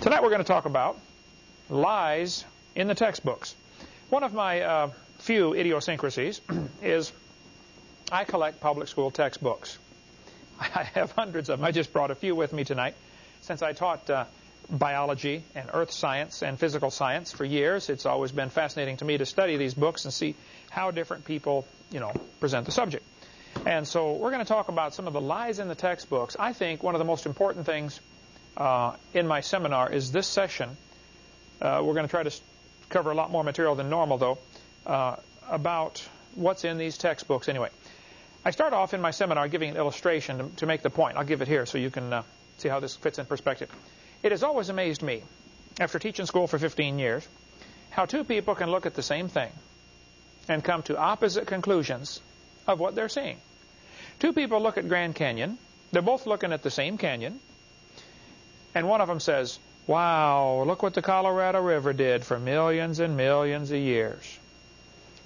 Tonight we're going to talk about lies in the textbooks. One of my uh, few idiosyncrasies is I collect public school textbooks. I have hundreds of them. I just brought a few with me tonight. Since I taught uh, biology and earth science and physical science for years, it's always been fascinating to me to study these books and see how different people, you know, present the subject. And so we're going to talk about some of the lies in the textbooks. I think one of the most important things uh, in my seminar is this session. Uh, we're going to try to cover a lot more material than normal, though, uh, about what's in these textbooks anyway. I start off in my seminar giving an illustration to, to make the point. I'll give it here so you can uh, see how this fits in perspective. It has always amazed me, after teaching school for 15 years, how two people can look at the same thing and come to opposite conclusions of what they're seeing. Two people look at Grand Canyon. They're both looking at the same canyon. And one of them says, wow, look what the Colorado River did for millions and millions of years.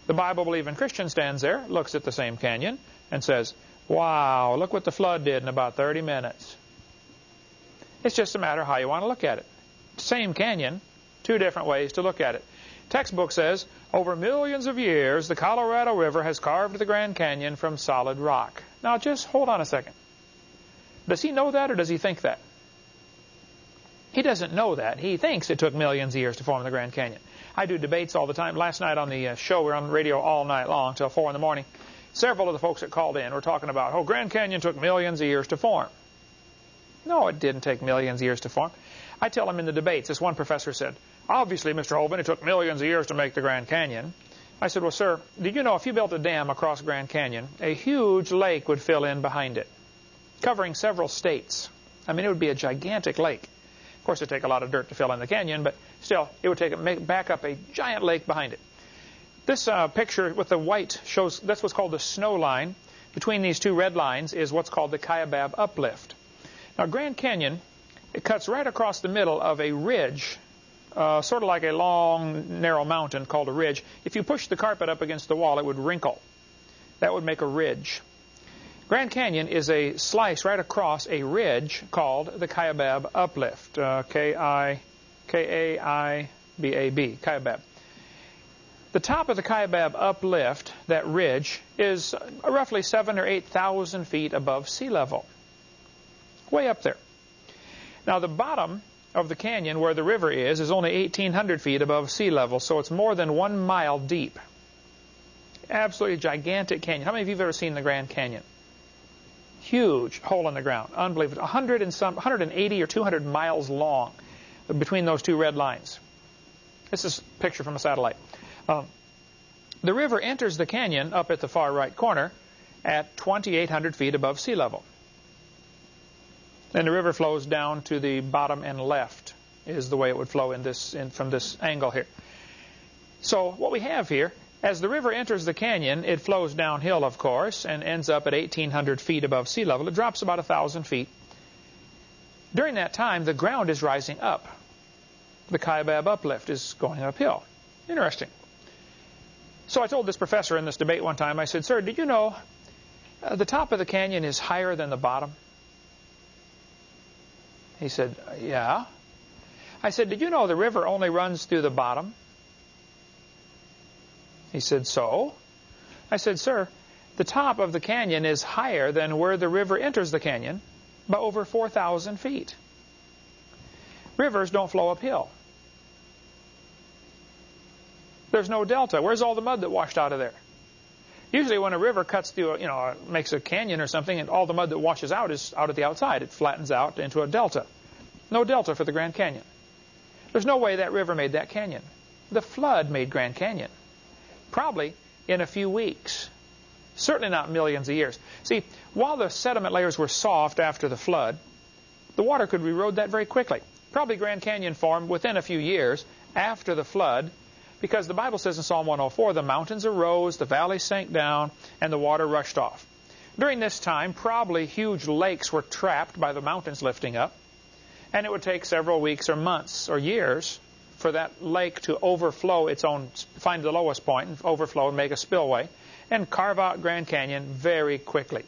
The Bible-believing Christian stands there, looks at the same canyon, and says, wow, look what the flood did in about 30 minutes. It's just a matter of how you want to look at it. Same canyon, two different ways to look at it. Textbook says, over millions of years, the Colorado River has carved the Grand Canyon from solid rock. Now just hold on a second. Does he know that or does he think that? He doesn't know that. He thinks it took millions of years to form the Grand Canyon. I do debates all the time. Last night on the uh, show, we were on the radio all night long till 4 in the morning. Several of the folks that called in were talking about, oh, Grand Canyon took millions of years to form. No, it didn't take millions of years to form. I tell them in the debates, this one professor said, obviously, Mr. Hovind, it took millions of years to make the Grand Canyon. I said, well, sir, did you know if you built a dam across Grand Canyon, a huge lake would fill in behind it, covering several states. I mean, it would be a gigantic lake. Of course, it would take a lot of dirt to fill in the canyon, but still, it would take make, back up a giant lake behind it. This uh, picture with the white shows that's what's called the snow line. Between these two red lines is what's called the Kaibab uplift. Now, Grand Canyon, it cuts right across the middle of a ridge, uh, sort of like a long, narrow mountain called a ridge. If you push the carpet up against the wall, it would wrinkle. That would make a ridge. Grand Canyon is a slice right across a ridge called the Kaibab Uplift, uh, K-I-K-A-I-B-A-B, Kaibab. The top of the Kaibab Uplift, that ridge, is roughly seven or 8,000 feet above sea level. Way up there. Now the bottom of the canyon where the river is is only 1,800 feet above sea level, so it's more than one mile deep. Absolutely gigantic canyon. How many of you have ever seen the Grand Canyon? Huge hole in the ground. Unbelievable. 100 and some, 180 or 200 miles long between those two red lines. This is a picture from a satellite. Um, the river enters the canyon up at the far right corner at 2,800 feet above sea level. And the river flows down to the bottom and left is the way it would flow in this in, from this angle here. So what we have here as the river enters the canyon, it flows downhill, of course, and ends up at 1,800 feet above sea level. It drops about 1,000 feet. During that time, the ground is rising up. The Kaibab uplift is going uphill. Interesting. So I told this professor in this debate one time, I said, Sir, did you know uh, the top of the canyon is higher than the bottom? He said, Yeah. I said, Did you know the river only runs through the bottom? He said, so? I said, sir, the top of the canyon is higher than where the river enters the canyon by over 4,000 feet. Rivers don't flow uphill. There's no delta. Where's all the mud that washed out of there? Usually when a river cuts through, you know, makes a canyon or something, and all the mud that washes out is out at the outside. It flattens out into a delta. No delta for the Grand Canyon. There's no way that river made that canyon. The flood made Grand Canyon. Probably in a few weeks. Certainly not millions of years. See, while the sediment layers were soft after the flood, the water could erode that very quickly. Probably Grand Canyon formed within a few years after the flood because the Bible says in Psalm 104, the mountains arose, the valleys sank down, and the water rushed off. During this time, probably huge lakes were trapped by the mountains lifting up, and it would take several weeks or months or years for that lake to overflow its own, find the lowest point and overflow and make a spillway and carve out Grand Canyon very quickly.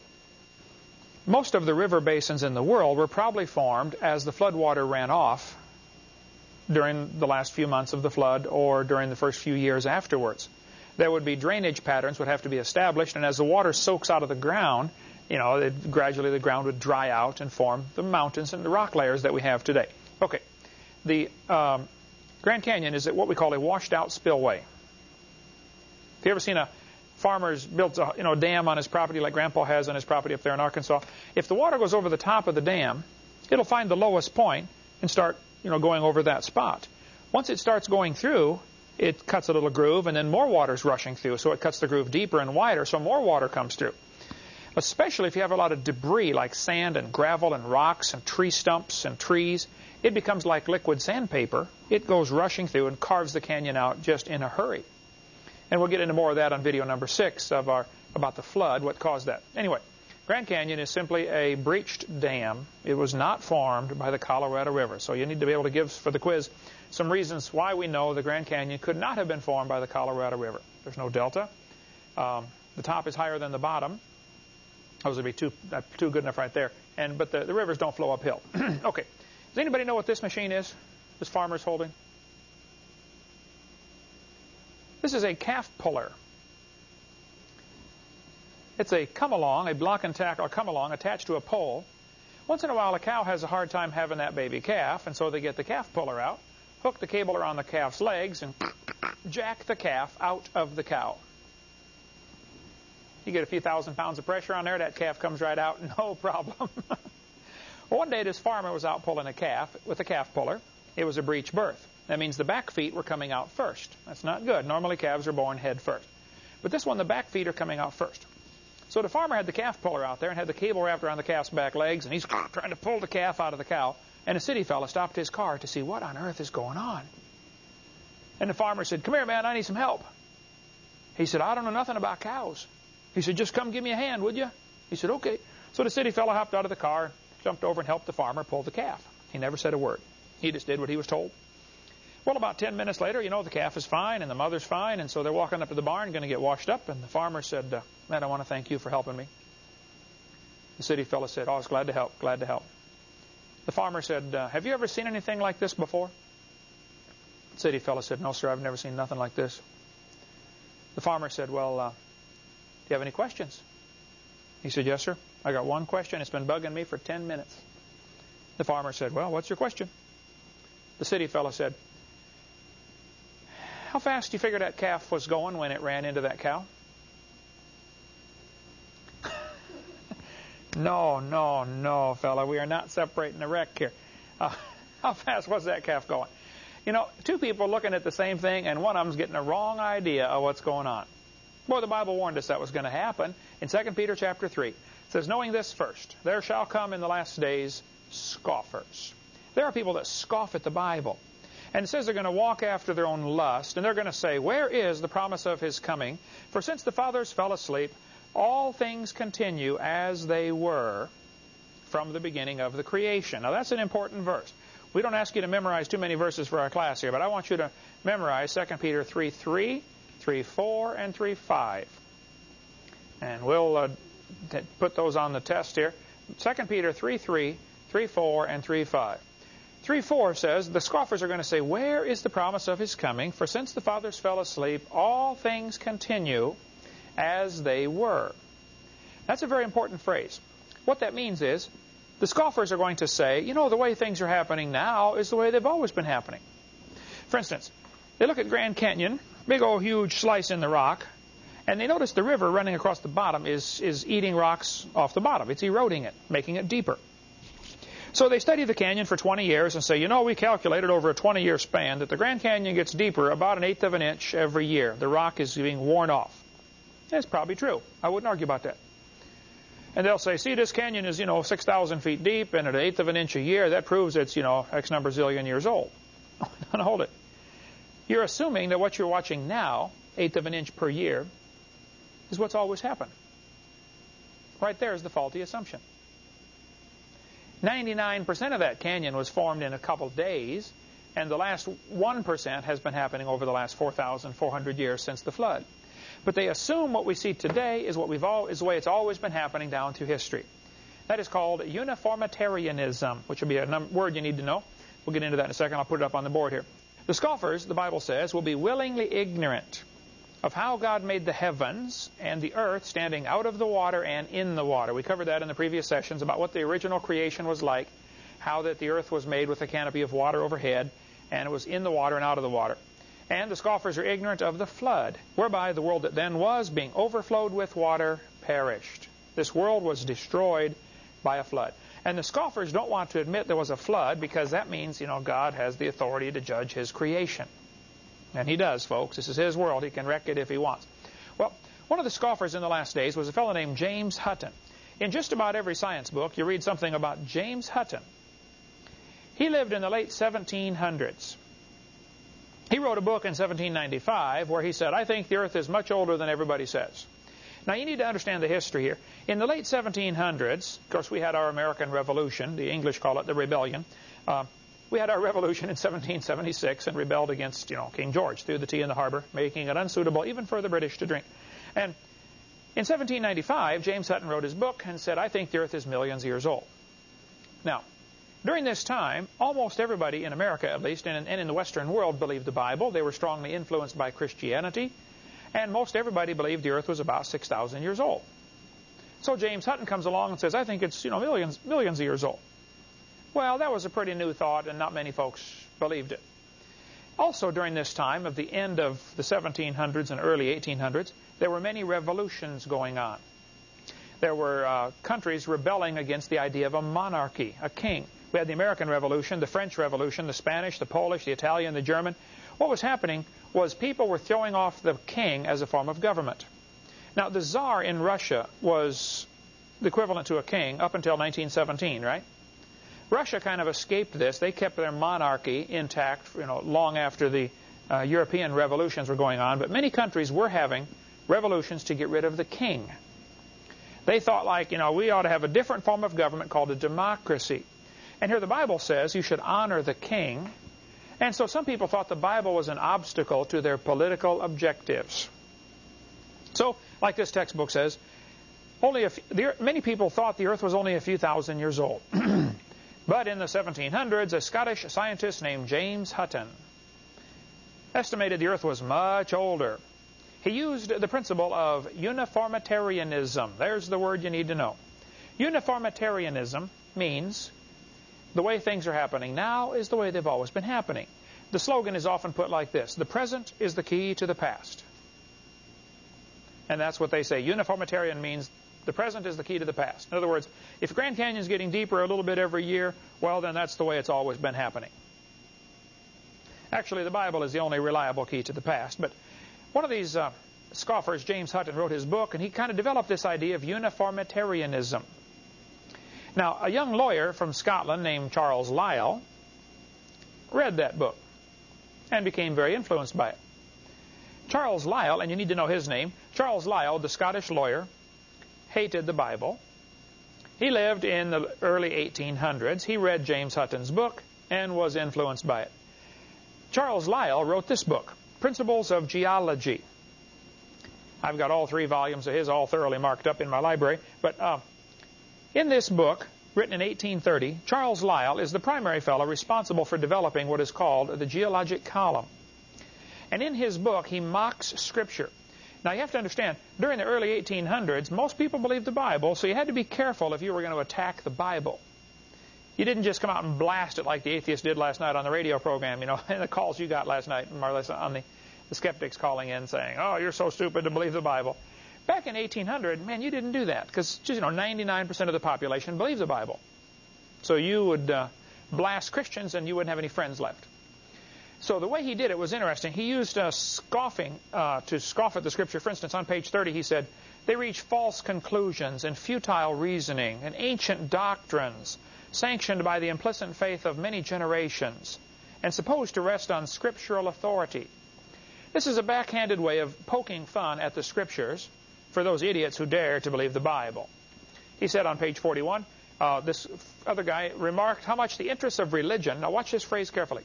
Most of the river basins in the world were probably formed as the floodwater ran off during the last few months of the flood or during the first few years afterwards. There would be drainage patterns would have to be established, and as the water soaks out of the ground, you know, it, gradually the ground would dry out and form the mountains and the rock layers that we have today. Okay, the um, Grand Canyon is what we call a washed-out spillway. If you ever seen a farmer's built a you know, dam on his property like Grandpa has on his property up there in Arkansas? If the water goes over the top of the dam, it'll find the lowest point and start you know, going over that spot. Once it starts going through, it cuts a little groove, and then more water is rushing through, so it cuts the groove deeper and wider, so more water comes through. Especially if you have a lot of debris like sand and gravel and rocks and tree stumps and trees, it becomes like liquid sandpaper. It goes rushing through and carves the canyon out just in a hurry. And we'll get into more of that on video number six of our about the flood, what caused that. Anyway, Grand Canyon is simply a breached dam. It was not formed by the Colorado River. So you need to be able to give, for the quiz, some reasons why we know the Grand Canyon could not have been formed by the Colorado River. There's no delta. Um, the top is higher than the bottom. Those would be too, uh, too good enough right there. And But the, the rivers don't flow uphill. okay. Does anybody know what this machine is? This farmer's holding? This is a calf puller. It's a come along, a block and tackle come along attached to a pole. Once in a while, a cow has a hard time having that baby calf, and so they get the calf puller out, hook the cable around the calf's legs, and jack the calf out of the cow. You get a few thousand pounds of pressure on there, that calf comes right out, no problem. well, one day this farmer was out pulling a calf with a calf puller. It was a breech birth. That means the back feet were coming out first. That's not good. Normally calves are born head first. But this one, the back feet are coming out first. So the farmer had the calf puller out there and had the cable wrapped around the calf's back legs, and he's trying to pull the calf out of the cow. And a city fella stopped his car to see what on earth is going on. And the farmer said, Come here, man, I need some help. He said, I don't know nothing about cows. He said, Just come give me a hand, would you? He said, Okay. So the city fella hopped out of the car, jumped over and helped the farmer pull the calf. He never said a word. He just did what he was told. Well, about 10 minutes later, you know, the calf is fine and the mother's fine, and so they're walking up to the barn, going to get washed up, and the farmer said, uh, Man, I want to thank you for helping me. The city fellow said, Oh, I was glad to help, glad to help. The farmer said, uh, Have you ever seen anything like this before? The city fellow said, No, sir, I've never seen nothing like this. The farmer said, Well, uh, do you have any questions? He said, Yes, sir. I got one question. It's been bugging me for 10 minutes. The farmer said, Well, what's your question? The city fellow said, how fast do you figure that calf was going when it ran into that cow? no, no, no, fella. We are not separating the wreck here. Uh, how fast was that calf going? You know, two people looking at the same thing, and one of them's getting a wrong idea of what's going on. Well, the Bible warned us that was going to happen. In 2 Peter chapter 3, it says, Knowing this first, there shall come in the last days scoffers. There are people that scoff at the Bible. And it says they're going to walk after their own lust, and they're going to say, Where is the promise of his coming? For since the fathers fell asleep, all things continue as they were from the beginning of the creation. Now, that's an important verse. We don't ask you to memorize too many verses for our class here, but I want you to memorize 2 Peter 3 3, 3 4, and 3 5. And we'll uh, put those on the test here. 2 Peter 3 3, 3 4, and 3 5. 3 4 says, The scoffers are going to say, Where is the promise of his coming? For since the fathers fell asleep, all things continue as they were. That's a very important phrase. What that means is, the scoffers are going to say, you know, the way things are happening now is the way they've always been happening. For instance, they look at Grand Canyon, big old huge slice in the rock, and they notice the river running across the bottom is, is eating rocks off the bottom. It's eroding it, making it deeper. So they study the canyon for 20 years and say, you know, we calculated over a 20-year span that the Grand Canyon gets deeper about an eighth of an inch every year. The rock is being worn off. That's probably true. I wouldn't argue about that. And they'll say, see, this canyon is, you know, 6,000 feet deep and at an eighth of an inch a year. That proves it's, you know, X number zillion years old. hold it. You're assuming that what you're watching now, eighth of an inch per year, is what's always happened. Right there is the faulty assumption. 99% of that canyon was formed in a couple days, and the last 1% has been happening over the last 4,400 years since the flood. But they assume what we see today is what we've all, is the way it's always been happening down through history. That is called uniformitarianism, which will be a word you need to know. We'll get into that in a second. I'll put it up on the board here. The scoffers, the Bible says, will be willingly ignorant of how God made the heavens and the earth standing out of the water and in the water. We covered that in the previous sessions about what the original creation was like, how that the earth was made with a canopy of water overhead, and it was in the water and out of the water. And the scoffers are ignorant of the flood, whereby the world that then was, being overflowed with water, perished. This world was destroyed by a flood. And the scoffers don't want to admit there was a flood because that means, you know, God has the authority to judge his creation. And he does, folks. This is his world. He can wreck it if he wants. Well, one of the scoffers in the last days was a fellow named James Hutton. In just about every science book, you read something about James Hutton. He lived in the late 1700s. He wrote a book in 1795 where he said, I think the earth is much older than everybody says. Now, you need to understand the history here. In the late 1700s, of course, we had our American Revolution. The English call it the Rebellion. Uh, we had our revolution in 1776 and rebelled against, you know, King George, threw the tea in the harbor, making it unsuitable even for the British to drink. And in 1795, James Hutton wrote his book and said, I think the earth is millions of years old. Now, during this time, almost everybody in America, at least, and in the Western world, believed the Bible. They were strongly influenced by Christianity. And most everybody believed the earth was about 6,000 years old. So James Hutton comes along and says, I think it's, you know, millions, millions of years old. Well, that was a pretty new thought, and not many folks believed it. Also, during this time of the end of the 1700s and early 1800s, there were many revolutions going on. There were uh, countries rebelling against the idea of a monarchy, a king. We had the American Revolution, the French Revolution, the Spanish, the Polish, the Italian, the German. What was happening was people were throwing off the king as a form of government. Now, the Tsar in Russia was the equivalent to a king up until 1917, right? Russia kind of escaped this. They kept their monarchy intact, you know, long after the uh, European revolutions were going on. But many countries were having revolutions to get rid of the king. They thought like, you know, we ought to have a different form of government called a democracy. And here the Bible says you should honor the king. And so some people thought the Bible was an obstacle to their political objectives. So, like this textbook says, only a few, many people thought the earth was only a few thousand years old. But in the 1700s, a Scottish scientist named James Hutton estimated the Earth was much older. He used the principle of uniformitarianism. There's the word you need to know. Uniformitarianism means the way things are happening now is the way they've always been happening. The slogan is often put like this, the present is the key to the past. And that's what they say. Uniformitarian means the present is the key to the past. In other words, if Grand Canyon is getting deeper a little bit every year, well, then that's the way it's always been happening. Actually, the Bible is the only reliable key to the past. But one of these uh, scoffers, James Hutton, wrote his book, and he kind of developed this idea of uniformitarianism. Now, a young lawyer from Scotland named Charles Lyell read that book and became very influenced by it. Charles Lyell, and you need to know his name, Charles Lyell, the Scottish lawyer, hated the Bible. He lived in the early 1800s. He read James Hutton's book and was influenced by it. Charles Lyell wrote this book, Principles of Geology. I've got all three volumes of his all thoroughly marked up in my library. But uh, in this book, written in 1830, Charles Lyell is the primary fellow responsible for developing what is called the geologic column. And in his book, he mocks Scripture. Now you have to understand, during the early 1800s, most people believed the Bible, so you had to be careful if you were going to attack the Bible. You didn't just come out and blast it like the atheists did last night on the radio program, you know, and the calls you got last night, Marlissa, on the, the skeptics calling in saying, oh, you're so stupid to believe the Bible. Back in 1800, man, you didn't do that because, you know, 99% of the population believes the Bible. So you would uh, blast Christians and you wouldn't have any friends left. So the way he did it was interesting. He used uh, scoffing uh, to scoff at the Scripture. For instance, on page 30 he said, They reach false conclusions and futile reasoning and ancient doctrines sanctioned by the implicit faith of many generations and supposed to rest on scriptural authority. This is a backhanded way of poking fun at the Scriptures for those idiots who dare to believe the Bible. He said on page 41, uh, this other guy remarked how much the interests of religion, now watch this phrase carefully,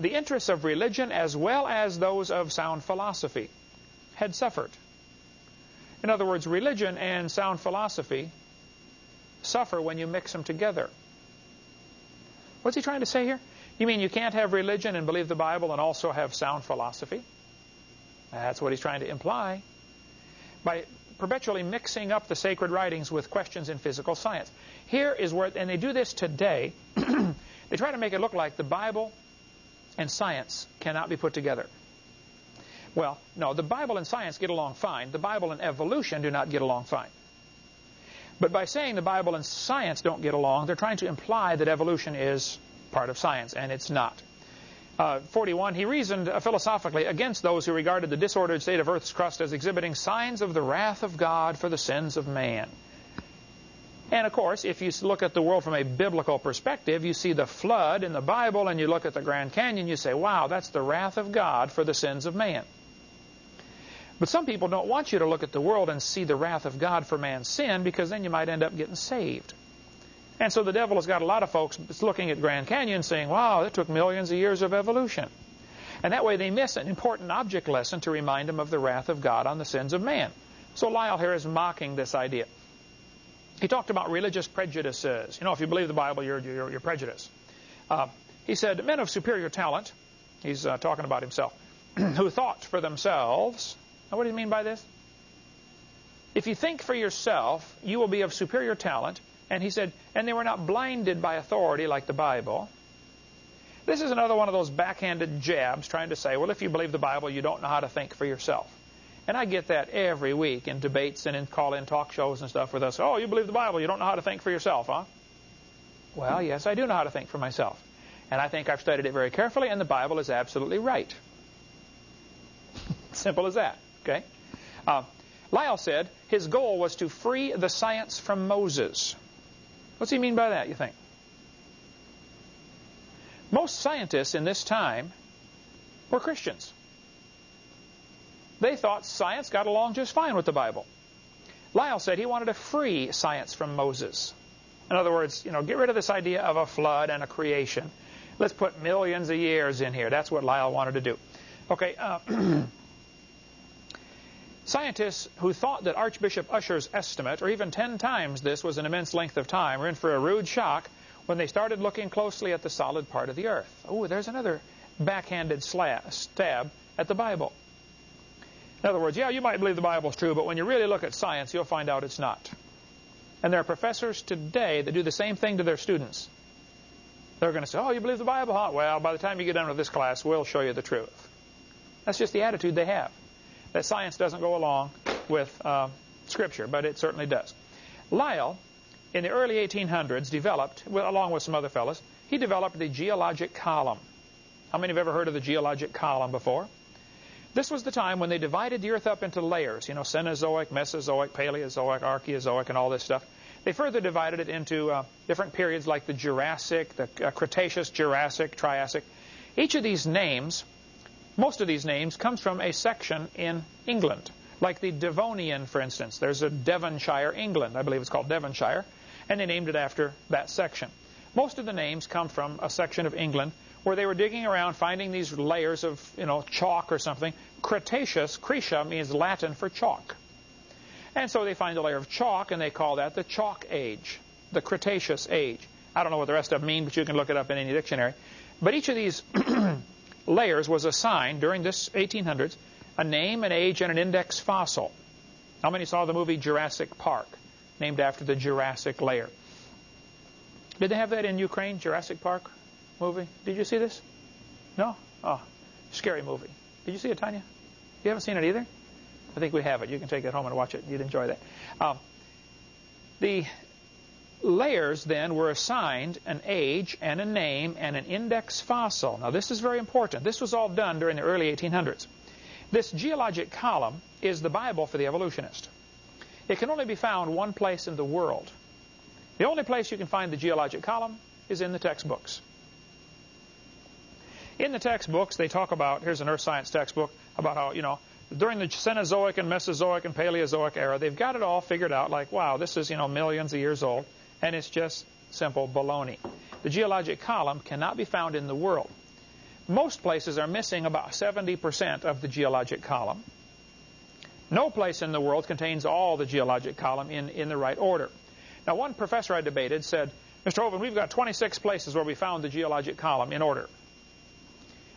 the interests of religion as well as those of sound philosophy had suffered. In other words, religion and sound philosophy suffer when you mix them together. What's he trying to say here? You mean you can't have religion and believe the Bible and also have sound philosophy? That's what he's trying to imply. By perpetually mixing up the sacred writings with questions in physical science. Here is where, and they do this today, they try to make it look like the Bible and science cannot be put together. Well, no, the Bible and science get along fine. The Bible and evolution do not get along fine. But by saying the Bible and science don't get along, they're trying to imply that evolution is part of science, and it's not. Uh, 41, he reasoned uh, philosophically against those who regarded the disordered state of Earth's crust as exhibiting signs of the wrath of God for the sins of man. And of course, if you look at the world from a biblical perspective, you see the flood in the Bible and you look at the Grand Canyon, you say, wow, that's the wrath of God for the sins of man. But some people don't want you to look at the world and see the wrath of God for man's sin because then you might end up getting saved. And so the devil has got a lot of folks looking at Grand Canyon saying, wow, it took millions of years of evolution. And that way they miss an important object lesson to remind them of the wrath of God on the sins of man. So Lyell here is mocking this idea. He talked about religious prejudices. You know, if you believe the Bible, you're, you're, you're prejudiced. Uh, he said, men of superior talent, he's uh, talking about himself, who thought for themselves. Now, what do you mean by this? If you think for yourself, you will be of superior talent, and he said, and they were not blinded by authority like the Bible. This is another one of those backhanded jabs trying to say, well, if you believe the Bible, you don't know how to think for yourself. And I get that every week in debates and in call-in talk shows and stuff with us. Oh, you believe the Bible, you don't know how to think for yourself, huh? Well, yes, I do know how to think for myself. And I think I've studied it very carefully, and the Bible is absolutely right. Simple as that, okay? Uh, Lyell said his goal was to free the science from Moses. What's he mean by that, you think? Most scientists in this time were Christians. They thought science got along just fine with the Bible. Lyell said he wanted to free science from Moses. In other words, you know, get rid of this idea of a flood and a creation. Let's put millions of years in here. That's what Lyell wanted to do. Okay, uh, Scientists who thought that Archbishop Ussher's estimate, or even 10 times this, was an immense length of time, were in for a rude shock when they started looking closely at the solid part of the earth. Oh, there's another backhanded stab at the Bible. In other words, yeah, you might believe the Bible's true, but when you really look at science, you'll find out it's not. And there are professors today that do the same thing to their students. They're going to say, oh, you believe the Bible, huh? Well, by the time you get done with this class, we'll show you the truth. That's just the attitude they have that science doesn't go along with uh, Scripture, but it certainly does. Lyell, in the early 1800s, developed, well, along with some other fellows, he developed the geologic column. How many have ever heard of the geologic column before? This was the time when they divided the earth up into layers, you know, Cenozoic, Mesozoic, Paleozoic, Archaeozoic, and all this stuff. They further divided it into uh, different periods like the Jurassic, the uh, Cretaceous, Jurassic, Triassic. Each of these names most of these names comes from a section in England, like the Devonian, for instance. There's a Devonshire, England. I believe it's called Devonshire, and they named it after that section. Most of the names come from a section of England where they were digging around finding these layers of, you know, chalk or something. Cretaceous, Creta means Latin for chalk. And so they find a layer of chalk, and they call that the Chalk Age, the Cretaceous Age. I don't know what the rest of them mean, but you can look it up in any dictionary. But each of these layers was assigned during this 1800s a name, an age, and an index fossil. How many saw the movie Jurassic Park, named after the Jurassic layer? Did they have that in Ukraine, Jurassic Park movie? Did you see this? No? Oh, scary movie. Did you see it, Tanya? You haven't seen it either? I think we have it. You can take it home and watch it. You'd enjoy that. Um, the layers then were assigned an age and a name and an index fossil. Now this is very important. This was all done during the early 1800s. This geologic column is the Bible for the evolutionist. It can only be found one place in the world. The only place you can find the geologic column is in the textbooks. In the textbooks, they talk about, here's an earth science textbook, about how, you know, during the Cenozoic and Mesozoic and Paleozoic era, they've got it all figured out like, wow, this is, you know, millions of years old and it's just simple baloney. The geologic column cannot be found in the world. Most places are missing about 70% of the geologic column. No place in the world contains all the geologic column in, in the right order. Now, one professor I debated said, Mr. Hovind, we've got 26 places where we found the geologic column in order.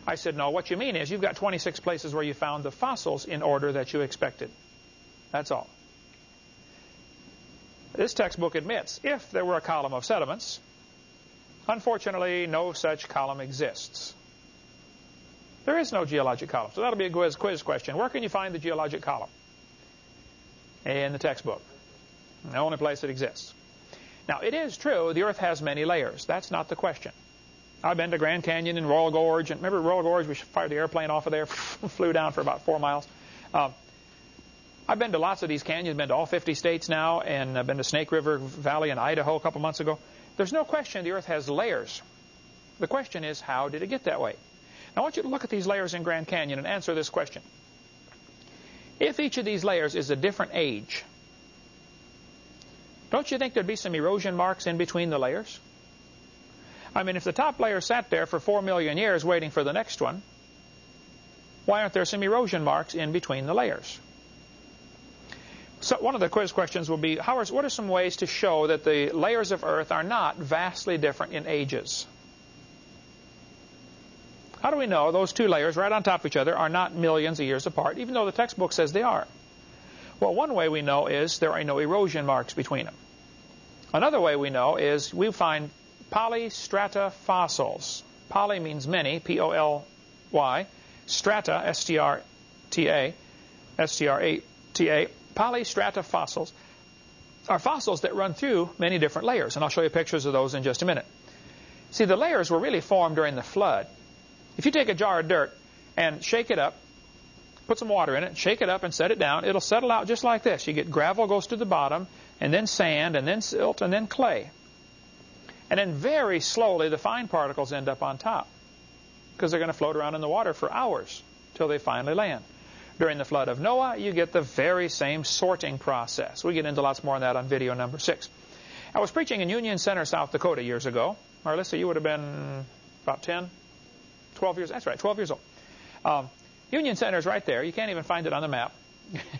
I said, no, what you mean is you've got 26 places where you found the fossils in order that you expected. That's all. This textbook admits if there were a column of sediments, unfortunately, no such column exists. There is no geologic column. So that'll be a quiz, quiz question. Where can you find the geologic column? In the textbook. The only place it exists. Now, it is true the Earth has many layers. That's not the question. I've been to Grand Canyon and Royal Gorge. And remember Royal Gorge? We fired the airplane off of there, flew down for about four miles. Um, I've been to lots of these canyons, been to all 50 states now, and I've been to Snake River Valley in Idaho a couple months ago. There's no question the Earth has layers. The question is, how did it get that way? Now, I want you to look at these layers in Grand Canyon and answer this question. If each of these layers is a different age, don't you think there'd be some erosion marks in between the layers? I mean, if the top layer sat there for four million years waiting for the next one, why aren't there some erosion marks in between the layers? So one of the quiz questions will be, are, what are some ways to show that the layers of Earth are not vastly different in ages? How do we know those two layers right on top of each other are not millions of years apart, even though the textbook says they are? Well, one way we know is there are no erosion marks between them. Another way we know is we find polystrata fossils. Poly means many, P-O-L-Y. Strata, S-T-R-T-A, S-T-R-A-T-A. Polystrata fossils are fossils that run through many different layers, and I'll show you pictures of those in just a minute. See, the layers were really formed during the flood. If you take a jar of dirt and shake it up, put some water in it, shake it up and set it down, it'll settle out just like this. You get gravel goes to the bottom, and then sand, and then silt, and then clay. And then very slowly the fine particles end up on top because they're going to float around in the water for hours till they finally land. During the flood of Noah, you get the very same sorting process. We get into lots more on that on video number six. I was preaching in Union Center, South Dakota years ago. Marlissa, you would have been about 10, 12 years. That's right, 12 years old. Um, Union Center is right there. You can't even find it on the map.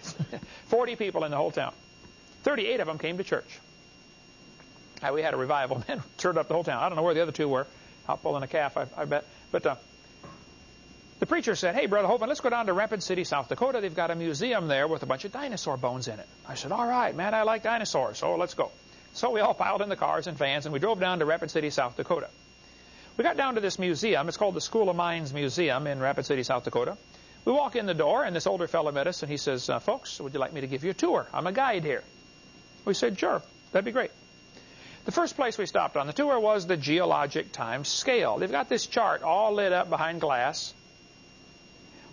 40 people in the whole town. 38 of them came to church. We had a revival. Man, turned up the whole town. I don't know where the other two were. Out pulling a calf, I, I bet. But uh, the preacher said, hey, Brother Hovind, let's go down to Rapid City, South Dakota. They've got a museum there with a bunch of dinosaur bones in it. I said, all right, man, I like dinosaurs, so let's go. So we all piled in the cars and vans, and we drove down to Rapid City, South Dakota. We got down to this museum. It's called the School of Mines Museum in Rapid City, South Dakota. We walk in the door, and this older fellow met us, and he says, uh, folks, would you like me to give you a tour? I'm a guide here. We said, sure, that'd be great. The first place we stopped on the tour was the geologic time scale. They've got this chart all lit up behind glass.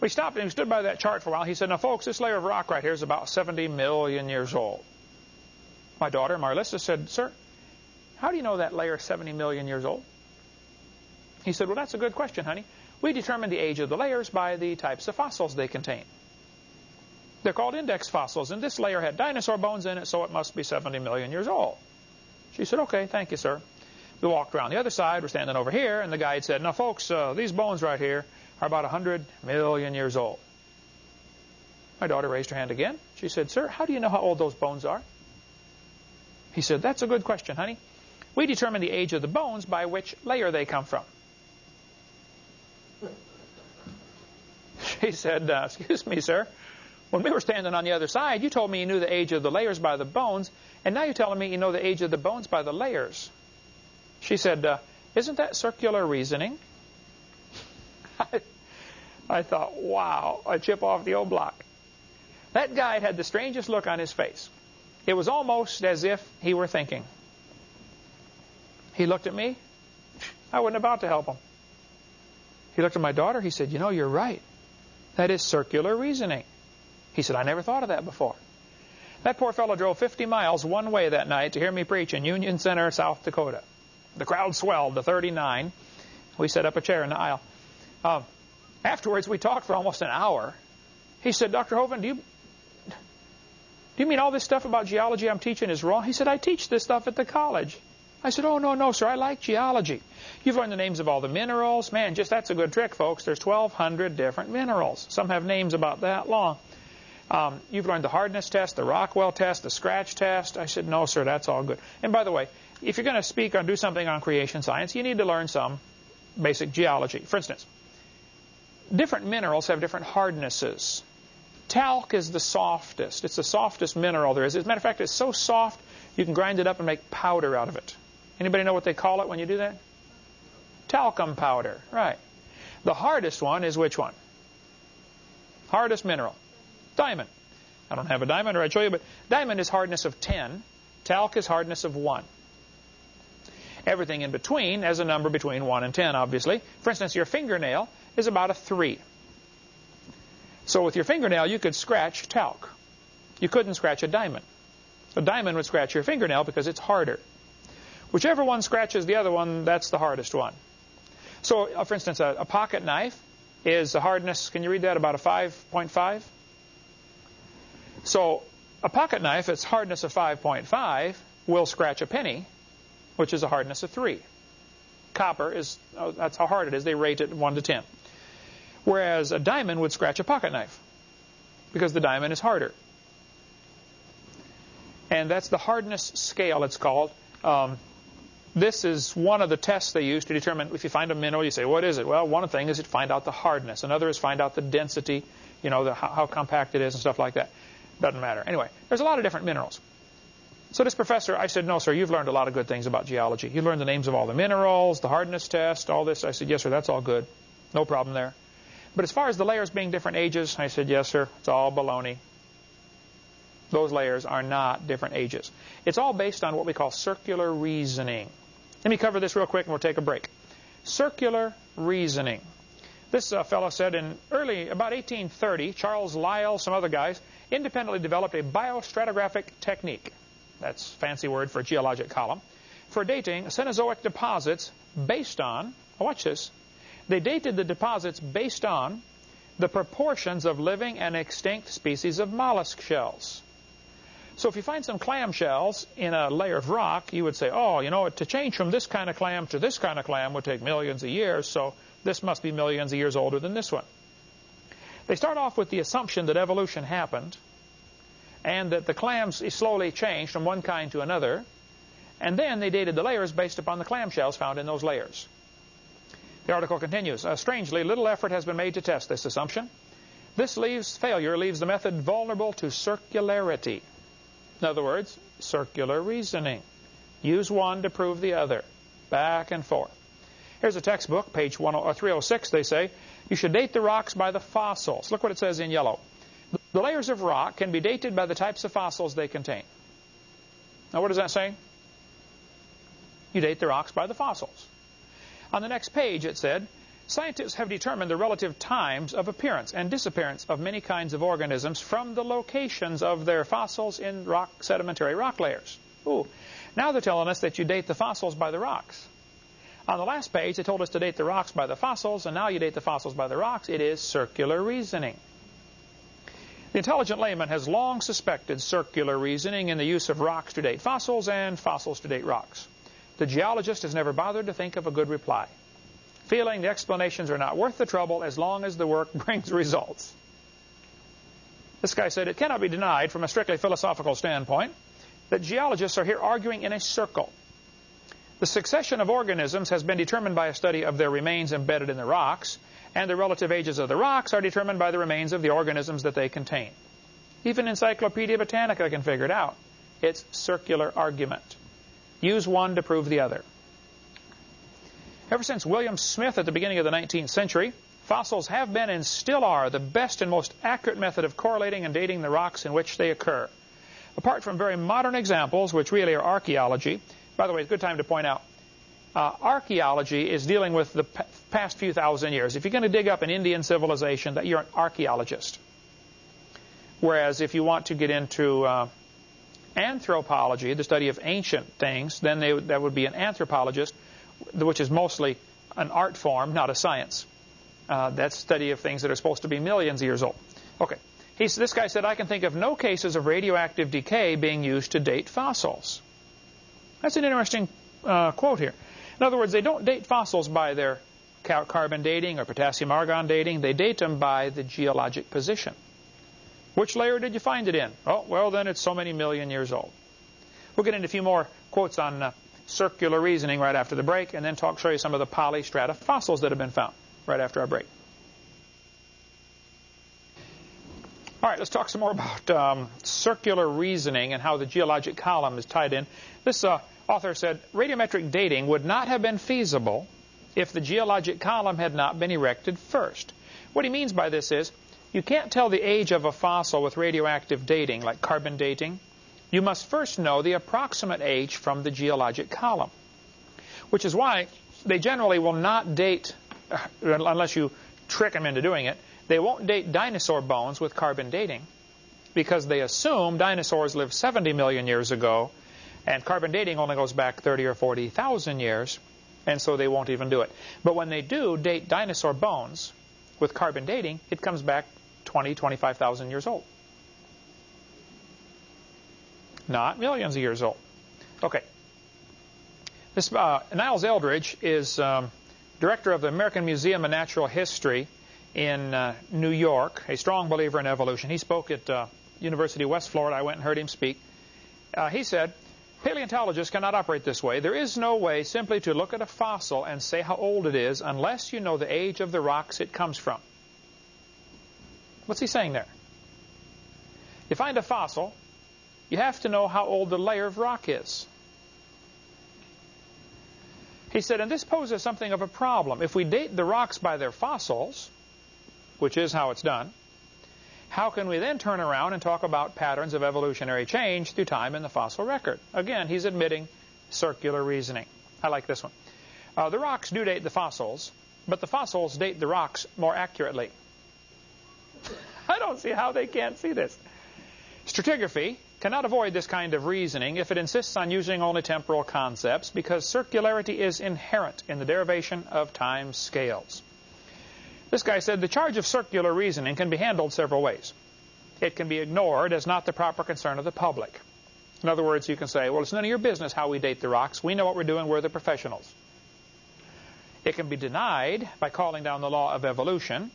We stopped and we stood by that chart for a while. He said, now folks, this layer of rock right here is about 70 million years old. My daughter, Marlissa, said, sir, how do you know that layer is 70 million years old? He said, well, that's a good question, honey. We determine the age of the layers by the types of fossils they contain. They're called index fossils, and this layer had dinosaur bones in it, so it must be 70 million years old. She said, okay, thank you, sir. We walked around the other side. We're standing over here, and the guide said, now, folks, uh, these bones right here are about 100 million years old. My daughter raised her hand again. She said, sir, how do you know how old those bones are? He said, that's a good question, honey. We determine the age of the bones by which layer they come from. She said, uh, excuse me, sir. When we were standing on the other side, you told me you knew the age of the layers by the bones, and now you're telling me you know the age of the bones by the layers. She said, uh, isn't that circular reasoning? I, I thought, wow, a chip off the old block. That guy had the strangest look on his face. It was almost as if he were thinking. He looked at me. I wasn't about to help him. He looked at my daughter. He said, you know, you're right. That is circular reasoning. He said, I never thought of that before. That poor fellow drove 50 miles one way that night to hear me preach in Union Center, South Dakota. The crowd swelled to 39. We set up a chair in the aisle. Uh, afterwards, we talked for almost an hour. He said, Dr. Hovind, do you, do you mean all this stuff about geology I'm teaching is wrong? He said, I teach this stuff at the college. I said, oh, no, no, sir, I like geology. You've learned the names of all the minerals. Man, just that's a good trick, folks. There's 1,200 different minerals. Some have names about that long. Um, you've learned the hardness test, the Rockwell test, the scratch test. I said, no, sir, that's all good. And by the way, if you're going to speak or do something on creation science, you need to learn some basic geology. For instance, different minerals have different hardnesses. Talc is the softest. It's the softest mineral there is. As a matter of fact, it's so soft you can grind it up and make powder out of it. Anybody know what they call it when you do that? Talcum powder. Right. The hardest one is which one? Hardest mineral. Diamond. I don't have a diamond, or I'd show you, but diamond is hardness of 10. Talc is hardness of 1. Everything in between has a number between 1 and 10, obviously. For instance, your fingernail is about a 3. So with your fingernail, you could scratch talc. You couldn't scratch a diamond. A diamond would scratch your fingernail because it's harder. Whichever one scratches the other one, that's the hardest one. So, uh, for instance, a, a pocket knife is a hardness, can you read that, about a 5.5? So a pocket knife, its hardness of 5.5, will scratch a penny, which is a hardness of 3. Copper is, oh, that's how hard it is. They rate it 1 to 10. Whereas a diamond would scratch a pocket knife because the diamond is harder. And that's the hardness scale, it's called. Um, this is one of the tests they use to determine if you find a mineral, you say, what is it? Well, one thing is to find out the hardness. Another is find out the density, you know, the, how, how compact it is and stuff like that. Doesn't matter. Anyway, there's a lot of different minerals. So this professor, I said, no, sir, you've learned a lot of good things about geology. You learned the names of all the minerals, the hardness test, all this. I said, yes, sir, that's all good. No problem there. But as far as the layers being different ages, I said, yes, sir, it's all baloney. Those layers are not different ages. It's all based on what we call circular reasoning. Let me cover this real quick and we'll take a break. Circular reasoning. This uh, fellow said in early, about 1830, Charles Lyell, some other guys, independently developed a biostratigraphic technique. That's fancy word for geologic column. For dating Cenozoic deposits based on, oh, watch this, they dated the deposits based on the proportions of living and extinct species of mollusk shells. So if you find some clam shells in a layer of rock, you would say, oh, you know, to change from this kind of clam to this kind of clam would take millions of years, so this must be millions of years older than this one. They start off with the assumption that evolution happened and that the clams slowly changed from one kind to another, and then they dated the layers based upon the clamshells found in those layers. The article continues, uh, strangely, little effort has been made to test this assumption. This leaves failure leaves the method vulnerable to circularity. In other words, circular reasoning. Use one to prove the other. Back and forth. Here's a textbook, page 306. They say, you should date the rocks by the fossils. Look what it says in yellow. The layers of rock can be dated by the types of fossils they contain. Now, what does that say? You date the rocks by the fossils. On the next page, it said, Scientists have determined the relative times of appearance and disappearance of many kinds of organisms from the locations of their fossils in rock sedimentary rock layers. Ooh. Now they're telling us that you date the fossils by the rocks. On the last page, they told us to date the rocks by the fossils, and now you date the fossils by the rocks. It is circular reasoning. The intelligent layman has long suspected circular reasoning in the use of rocks to date fossils and fossils to date rocks. The geologist has never bothered to think of a good reply feeling the explanations are not worth the trouble as long as the work brings results. This guy said it cannot be denied from a strictly philosophical standpoint that geologists are here arguing in a circle. The succession of organisms has been determined by a study of their remains embedded in the rocks, and the relative ages of the rocks are determined by the remains of the organisms that they contain. Even Encyclopedia Britannica can figure it out. It's circular argument. Use one to prove the other. Ever since William Smith at the beginning of the 19th century, fossils have been and still are the best and most accurate method of correlating and dating the rocks in which they occur. Apart from very modern examples, which really are archaeology, by the way, it's a good time to point out, uh, archaeology is dealing with the past few thousand years. If you're going to dig up an Indian civilization, that you're an archaeologist. Whereas if you want to get into uh, anthropology, the study of ancient things, then they, that would be an anthropologist which is mostly an art form, not a science. Uh, that's study of things that are supposed to be millions of years old. Okay. This guy said, I can think of no cases of radioactive decay being used to date fossils. That's an interesting uh, quote here. In other words, they don't date fossils by their carbon dating or potassium argon dating. They date them by the geologic position. Which layer did you find it in? Oh, well, then it's so many million years old. We'll get into a few more quotes on uh, circular reasoning right after the break, and then talk, show you some of the polystrata fossils that have been found right after our break. All right, let's talk some more about um, circular reasoning and how the geologic column is tied in. This uh, author said radiometric dating would not have been feasible if the geologic column had not been erected first. What he means by this is you can't tell the age of a fossil with radioactive dating, like carbon dating. You must first know the approximate age from the geologic column, which is why they generally will not date, unless you trick them into doing it, they won't date dinosaur bones with carbon dating because they assume dinosaurs lived 70 million years ago and carbon dating only goes back 30 or 40,000 years, and so they won't even do it. But when they do date dinosaur bones with carbon dating, it comes back 20, 25,000 years old. Not millions of years old. Okay. This uh, Niles Eldredge is um, director of the American Museum of Natural History in uh, New York, a strong believer in evolution. He spoke at uh, University of West Florida. I went and heard him speak. Uh, he said, Paleontologists cannot operate this way. There is no way simply to look at a fossil and say how old it is unless you know the age of the rocks it comes from. What's he saying there? You find a fossil, you have to know how old the layer of rock is. He said, and this poses something of a problem. If we date the rocks by their fossils, which is how it's done, how can we then turn around and talk about patterns of evolutionary change through time in the fossil record? Again, he's admitting circular reasoning. I like this one. Uh, the rocks do date the fossils, but the fossils date the rocks more accurately. I don't see how they can't see this. Stratigraphy cannot avoid this kind of reasoning if it insists on using only temporal concepts because circularity is inherent in the derivation of time scales. This guy said the charge of circular reasoning can be handled several ways. It can be ignored as not the proper concern of the public. In other words, you can say, well, it's none of your business how we date the rocks. We know what we're doing. We're the professionals. It can be denied by calling down the law of evolution.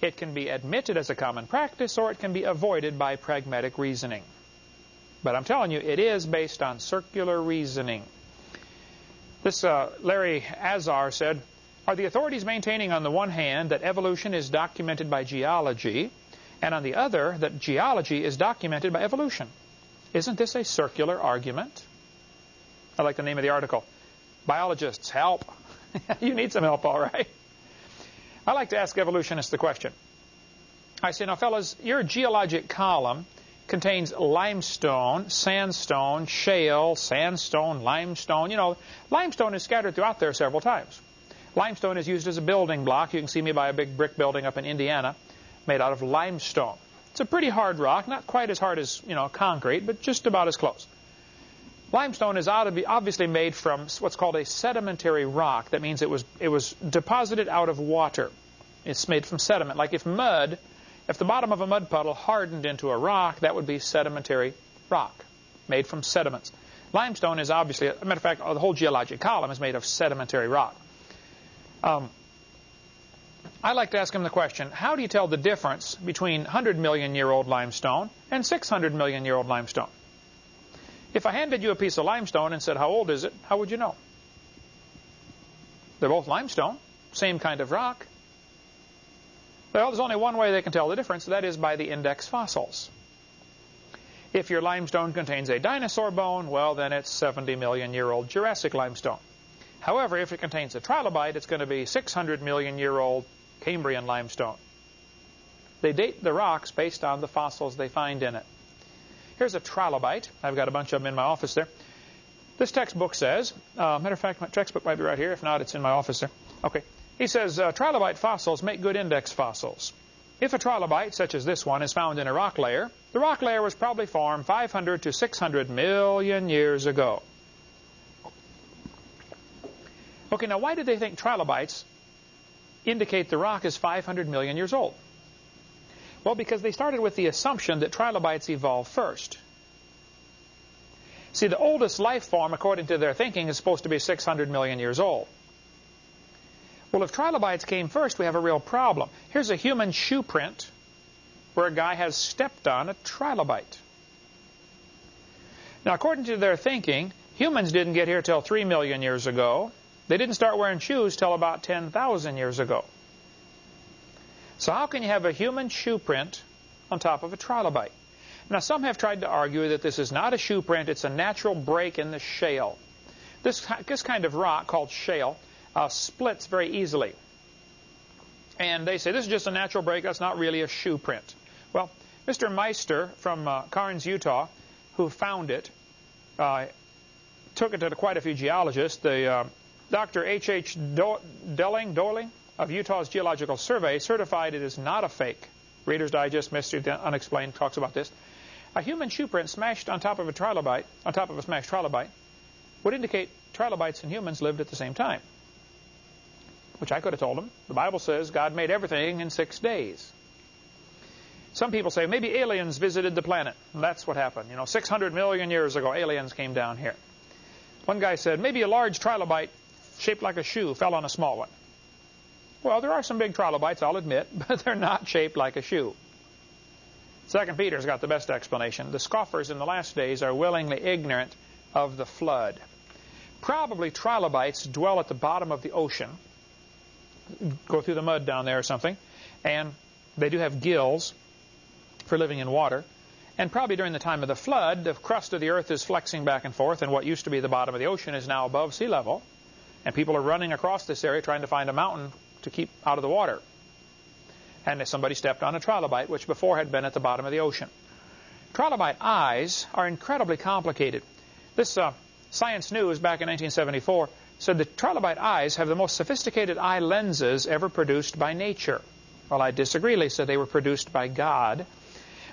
It can be admitted as a common practice, or it can be avoided by pragmatic reasoning. But I'm telling you, it is based on circular reasoning. This uh, Larry Azar said, are the authorities maintaining, on the one hand, that evolution is documented by geology, and on the other, that geology is documented by evolution? Isn't this a circular argument? I like the name of the article. Biologists, help. you need some help, all right. I like to ask evolutionists the question. I say, now, fellas, your geologic column contains limestone, sandstone, shale, sandstone, limestone. You know, limestone is scattered throughout there several times. Limestone is used as a building block. You can see me by a big brick building up in Indiana made out of limestone. It's a pretty hard rock, not quite as hard as, you know, concrete, but just about as close. Limestone is obviously made from what's called a sedimentary rock. That means it was, it was deposited out of water. It's made from sediment. Like if mud, if the bottom of a mud puddle hardened into a rock, that would be sedimentary rock, made from sediments. Limestone is obviously, a matter of fact, the whole geologic column is made of sedimentary rock. Um, I like to ask him the question, how do you tell the difference between 100 million year old limestone and 600 million year old limestone? If I handed you a piece of limestone and said, how old is it, how would you know? They're both limestone, same kind of rock. Well, there's only one way they can tell the difference, that is by the index fossils. If your limestone contains a dinosaur bone, well, then it's 70 million year old Jurassic limestone. However, if it contains a trilobite, it's going to be 600 million year old Cambrian limestone. They date the rocks based on the fossils they find in it. Here's a trilobite. I've got a bunch of them in my office there. This textbook says, uh, matter of fact, my textbook might be right here. If not, it's in my office there. Okay. He says, uh, trilobite fossils make good index fossils. If a trilobite, such as this one, is found in a rock layer, the rock layer was probably formed 500 to 600 million years ago. Okay, now why do they think trilobites indicate the rock is 500 million years old? Well, because they started with the assumption that trilobites evolved first. See, the oldest life form, according to their thinking, is supposed to be 600 million years old. Well, if trilobites came first, we have a real problem. Here's a human shoe print where a guy has stepped on a trilobite. Now, according to their thinking, Humans didn't get here till 3 million years ago. They didn't start wearing shoes till about 10,000 years ago. So how can you have a human shoe print on top of a trilobite? Now, some have tried to argue that this is not a shoe print, it's a natural break in the shale. This, this kind of rock, called shale, uh, splits very easily. And they say this is just a natural break, that's not really a shoe print. Well, Mr. Meister from uh, Karnes, Utah, who found it, uh, took it to quite a few geologists. The uh, Dr. H. H. Delling, Doling of Utah's Geological Survey certified it is not a fake. Reader's Digest, Mystery Unexplained talks about this. A human shoe print smashed on top of a trilobite, on top of a smashed trilobite, would indicate trilobites and humans lived at the same time. Which I could have told them. The Bible says God made everything in six days. Some people say maybe aliens visited the planet. And that's what happened. You know, 600 million years ago, aliens came down here. One guy said maybe a large trilobite shaped like a shoe fell on a small one. Well, there are some big trilobites, I'll admit, but they're not shaped like a shoe. Second Peter's got the best explanation. The scoffers in the last days are willingly ignorant of the flood. Probably trilobites dwell at the bottom of the ocean, go through the mud down there or something, and they do have gills for living in water. And probably during the time of the flood, the crust of the earth is flexing back and forth, and what used to be the bottom of the ocean is now above sea level. And people are running across this area trying to find a mountain to keep out of the water and somebody stepped on a trilobite, which before had been at the bottom of the ocean. Trilobite eyes are incredibly complicated. This uh, Science News back in 1974 said the trilobite eyes have the most sophisticated eye lenses ever produced by nature. Well, I disagree. They said they were produced by God.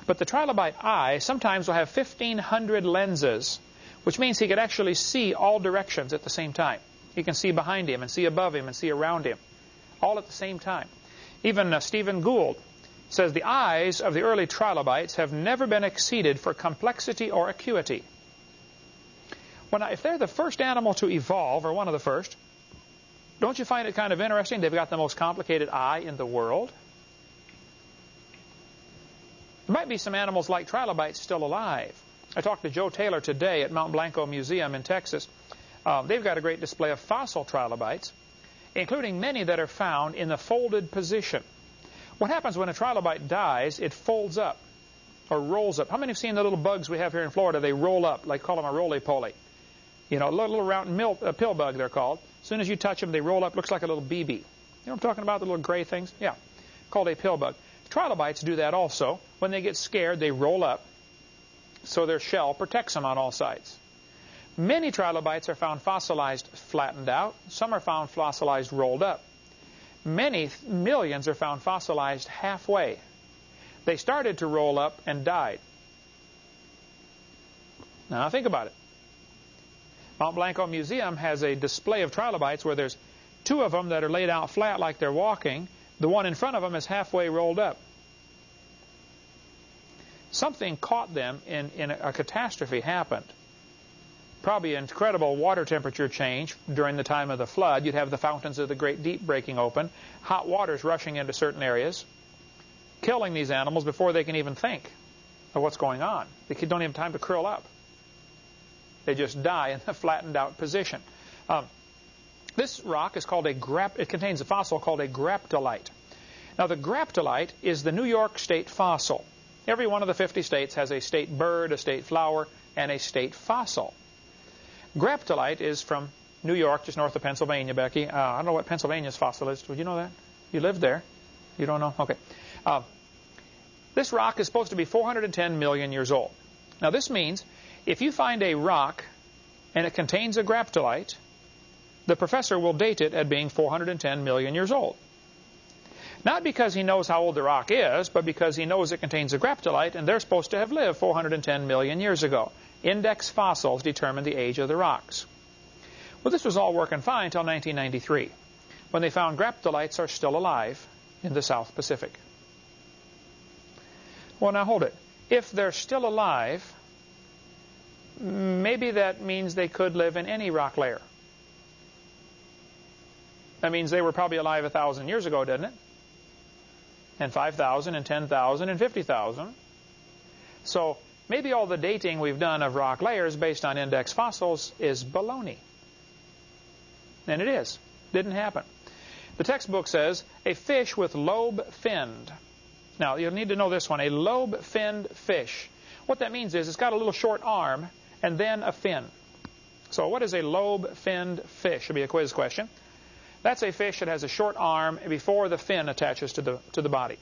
But the trilobite eye sometimes will have 1,500 lenses, which means he could actually see all directions at the same time. He can see behind him and see above him and see around him, all at the same time. Even uh, Stephen Gould says the eyes of the early trilobites have never been exceeded for complexity or acuity. Well, now, if they're the first animal to evolve, or one of the first, don't you find it kind of interesting? They've got the most complicated eye in the world. There might be some animals like trilobites still alive. I talked to Joe Taylor today at Mount Blanco Museum in Texas. Uh, they've got a great display of fossil trilobites including many that are found in the folded position. What happens when a trilobite dies, it folds up or rolls up. How many have seen the little bugs we have here in Florida? They roll up, like call them a roly-poly. You know, a little, round milk, a pill bug they're called. As soon as you touch them, they roll up, looks like a little BB. You know what I'm talking about, the little gray things? Yeah, called a pill bug. Trilobites do that also. When they get scared, they roll up so their shell protects them on all sides. Many trilobites are found fossilized flattened out. Some are found fossilized rolled up. Many millions are found fossilized halfway. They started to roll up and died. Now think about it. Mount Blanco Museum has a display of trilobites where there's two of them that are laid out flat like they're walking. The one in front of them is halfway rolled up. Something caught them in, in a, a catastrophe happened probably incredible water temperature change during the time of the flood. You'd have the fountains of the Great Deep breaking open, hot waters rushing into certain areas, killing these animals before they can even think of what's going on. They don't even have time to curl up. They just die in a flattened out position. Um, this rock is called a grap. It contains a fossil called a graptolite. Now, the graptolite is the New York State fossil. Every one of the 50 states has a state bird, a state flower, and a state fossil. Graptolite is from New York, just north of Pennsylvania, Becky. Uh, I don't know what Pennsylvania's fossil is. Would you know that? You lived there. You don't know? Okay. Uh, this rock is supposed to be 410 million years old. Now, this means if you find a rock and it contains a graptolite, the professor will date it at being 410 million years old. Not because he knows how old the rock is, but because he knows it contains a graptolite, and they're supposed to have lived 410 million years ago. Index fossils determine the age of the rocks. Well, this was all working fine until 1993, when they found graptolites are still alive in the South Pacific. Well, now hold it. If they're still alive, maybe that means they could live in any rock layer. That means they were probably alive a thousand years ago, didn't it? And 5,000 and 10,000 and 50,000. So maybe all the dating we've done of rock layers based on index fossils is baloney. And it is. Didn't happen. The textbook says a fish with lobe finned. Now, you'll need to know this one. A lobe finned fish. What that means is it's got a little short arm and then a fin. So what is a lobe finned fish? Should be a quiz question. That's a fish that has a short arm before the fin attaches to the, to the body.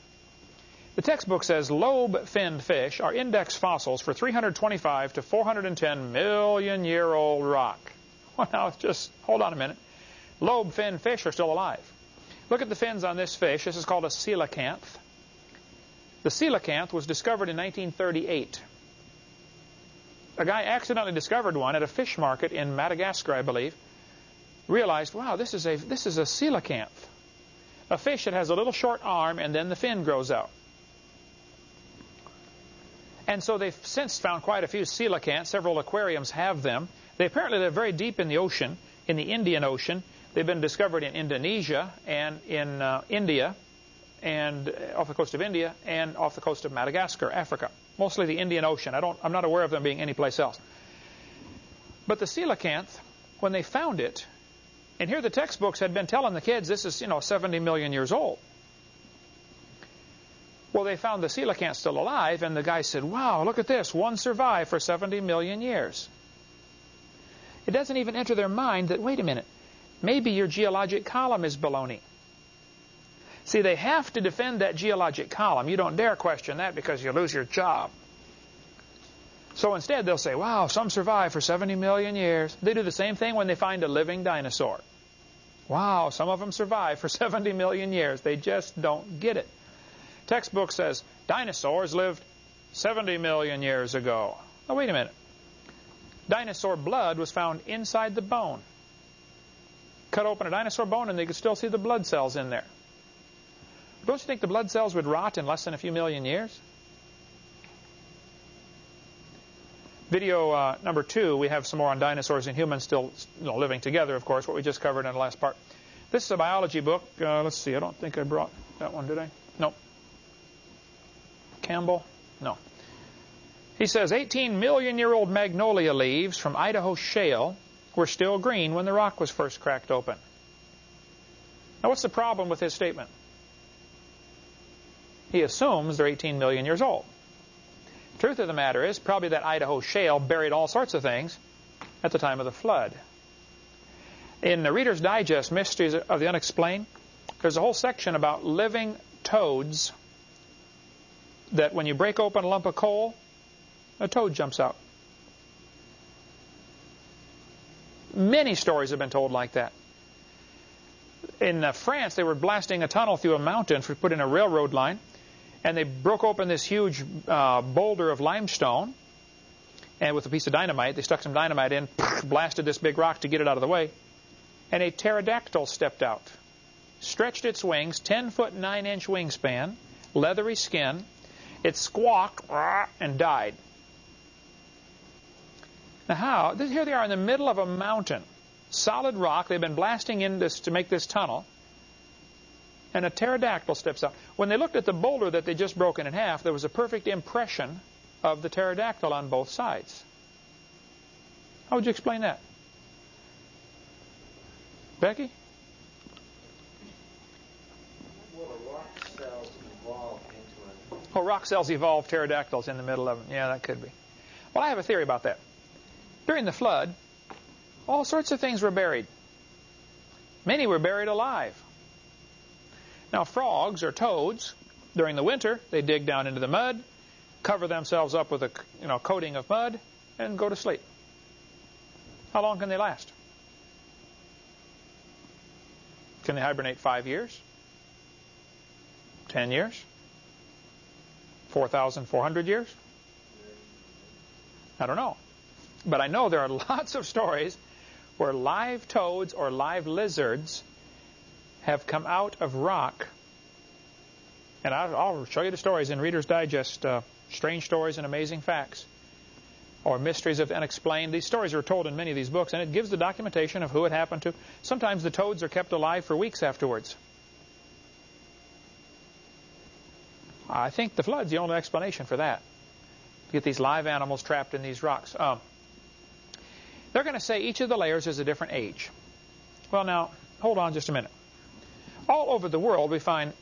The textbook says lobe-finned fish are index fossils for 325 to 410 million year old rock. Well, now, just hold on a minute. Lobe-finned fish are still alive. Look at the fins on this fish. This is called a coelacanth. The coelacanth was discovered in 1938. A guy accidentally discovered one at a fish market in Madagascar, I believe. Realized, wow, this is a this is a coelacanth, a fish that has a little short arm and then the fin grows out. And so they've since found quite a few coelacanths. Several aquariums have them. They apparently live very deep in the ocean, in the Indian Ocean. They've been discovered in Indonesia and in uh, India, and uh, off the coast of India, and off the coast of Madagascar, Africa. Mostly the Indian Ocean. I don't, I'm not aware of them being anyplace else. But the coelacanth, when they found it, and here the textbooks had been telling the kids this is, you know, 70 million years old. Well, they found the coelacanth still alive, and the guy said, wow, look at this. One survived for 70 million years. It doesn't even enter their mind that, wait a minute, maybe your geologic column is baloney. See, they have to defend that geologic column. You don't dare question that because you lose your job. So instead, they'll say, wow, some survived for 70 million years. They do the same thing when they find a living dinosaur. Wow, some of them survived for 70 million years. They just don't get it. Textbook says dinosaurs lived 70 million years ago. Oh, wait a minute. Dinosaur blood was found inside the bone. Cut open a dinosaur bone and they could still see the blood cells in there. Don't you think the blood cells would rot in less than a few million years? Video uh, number two, we have some more on dinosaurs and humans still you know, living together, of course, what we just covered in the last part. This is a biology book. Uh, let's see, I don't think I brought that one, did I? Nope. Campbell? No. He says 18 million year old magnolia leaves from Idaho shale were still green when the rock was first cracked open. Now, what's the problem with his statement? He assumes they're 18 million years old. Truth of the matter is, probably that Idaho shale buried all sorts of things at the time of the flood. In the Reader's Digest, Mysteries of the Unexplained, there's a whole section about living toads that when you break open a lump of coal, a toad jumps out. Many stories have been told like that. In uh, France, they were blasting a tunnel through a mountain for putting in a railroad line, and they broke open this huge uh, boulder of limestone, and with a piece of dynamite, they stuck some dynamite in, blasted this big rock to get it out of the way, and a pterodactyl stepped out, stretched its wings, 10 foot 9 inch wingspan, leathery skin, it squawked and died. Now how? Here they are in the middle of a mountain. Solid rock. They've been blasting in this to make this tunnel. And a pterodactyl steps out. When they looked at the boulder that they just broken in half, there was a perfect impression of the pterodactyl on both sides. How would you explain that? Becky? Oh, rock cells evolved pterodactyls in the middle of them. Yeah, that could be. Well, I have a theory about that. During the flood, all sorts of things were buried. Many were buried alive. Now, frogs or toads, during the winter, they dig down into the mud, cover themselves up with a you know, coating of mud, and go to sleep. How long can they last? Can they hibernate five years? Ten years? 4,400 years? I don't know. But I know there are lots of stories where live toads or live lizards have come out of rock. And I'll, show you the stories in Reader's Digest, uh, Strange Stories and Amazing Facts, or Mysteries of the Unexplained. These stories are told in many of these books, and it gives the documentation of who it happened to. Sometimes the toads are kept alive for weeks afterwards. I think the flood's the only explanation for that. Get these live animals trapped in these rocks. Um, they're going to say each of the layers is a different age. Well, now, hold on just a minute. All over the world, we find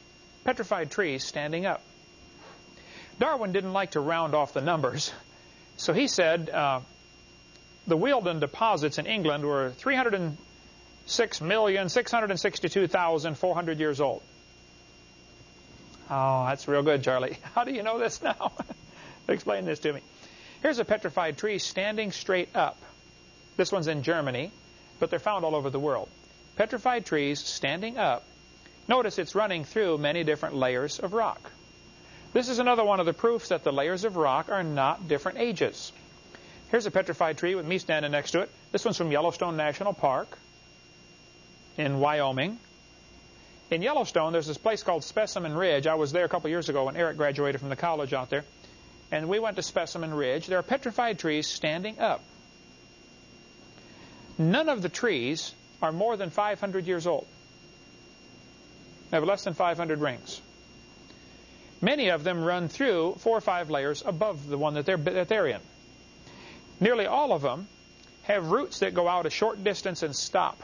petrified trees standing up. Darwin didn't like to round off the numbers, so he said uh, the Wealden deposits in England were 306,662,400 years old. Oh, that's real good, Charlie. How do you know this now? Explain this to me. Here's a petrified tree standing straight up. This one's in Germany, but they're found all over the world. Petrified trees standing up. Notice it's running through many different layers of rock. This is another one of the proofs that the layers of rock are not different ages. Here's a petrified tree with me standing next to it. This one's from Yellowstone National Park in Wyoming. In Yellowstone, there's this place called Specimen Ridge. I was there a couple years ago when Eric graduated from the college out there. And we went to Specimen Ridge. There are petrified trees standing up. None of the trees are more than 500 years old. They have less than 500 rings. Many of them run through four or five layers above the one that they're, that they're in. Nearly all of them have roots that go out a short distance and stop.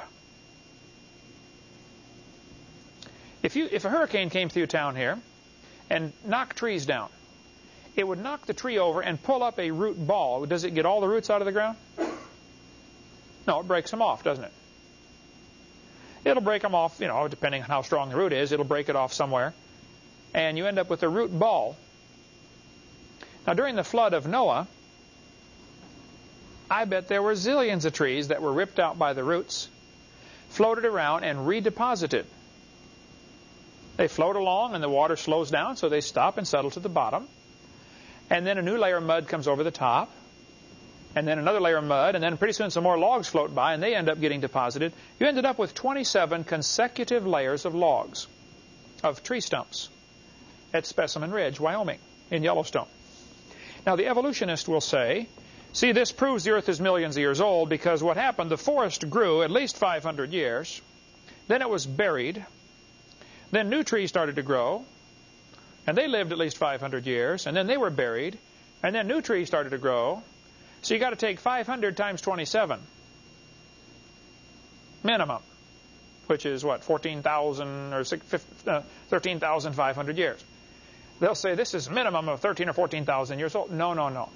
If, you, if a hurricane came through town here and knocked trees down, it would knock the tree over and pull up a root ball. Does it get all the roots out of the ground? No, it breaks them off, doesn't it? It'll break them off, you know, depending on how strong the root is, it'll break it off somewhere. And you end up with a root ball. Now, during the flood of Noah, I bet there were zillions of trees that were ripped out by the roots, floated around, and redeposited. They float along and the water slows down, so they stop and settle to the bottom. And then a new layer of mud comes over the top. And then another layer of mud, and then pretty soon some more logs float by, and they end up getting deposited. You ended up with 27 consecutive layers of logs, of tree stumps, at Specimen Ridge, Wyoming, in Yellowstone. Now, the evolutionist will say, see, this proves the Earth is millions of years old because what happened, the forest grew at least 500 years, then it was buried, then new trees started to grow, and they lived at least 500 years, and then they were buried, and then new trees started to grow. So you got to take 500 times 27 minimum, which is what 14,000 or uh, 13,500 years. They'll say this is minimum of 13 or 14,000 years old. No, no, no.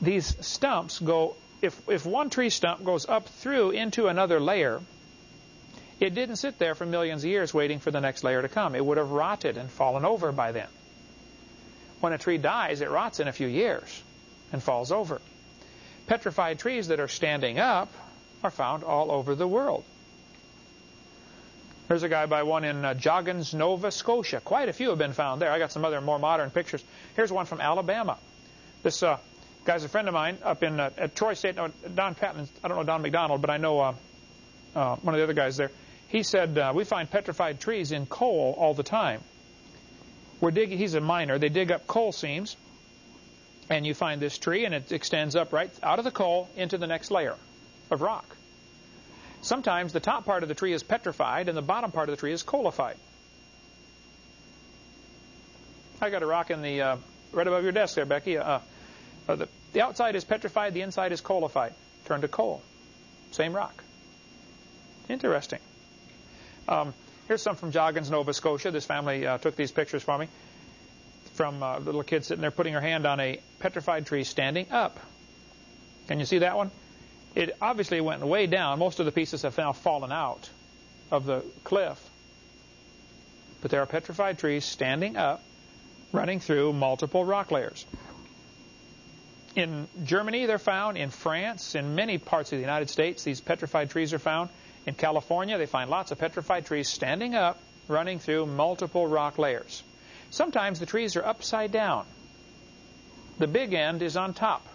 These stumps go if if one tree stump goes up through into another layer, it didn't sit there for millions of years waiting for the next layer to come. It would have rotted and fallen over by then. When a tree dies, it rots in a few years and falls over. Petrified trees that are standing up are found all over the world. There's a guy by one in uh, Joggins, Nova Scotia. Quite a few have been found there. I got some other more modern pictures. Here's one from Alabama. This uh, guy's a friend of mine up in uh, at Troy State. No, Don Patton. I don't know Don McDonald, but I know uh, uh, one of the other guys there. He said, uh, we find petrified trees in coal all the time. We're digging, he's a miner. They dig up coal seams, and you find this tree, and it extends up right out of the coal into the next layer of rock. Sometimes the top part of the tree is petrified, and the bottom part of the tree is coalified. I got a rock in the uh, right above your desk there, Becky. Uh, uh, the, the outside is petrified, the inside is coalified, turned to coal. Same rock. Interesting. Um, here's some from Joggins, Nova Scotia. This family uh, took these pictures for me from a uh, little kid sitting there putting her hand on a petrified tree standing up. Can you see that one? It obviously went way down. Most of the pieces have now fallen out of the cliff. But there are petrified trees standing up, running through multiple rock layers. In Germany, they're found. In France, in many parts of the United States, these petrified trees are found. In California, they find lots of petrified trees standing up, running through multiple rock layers. Sometimes the trees are upside down. The big end is on top.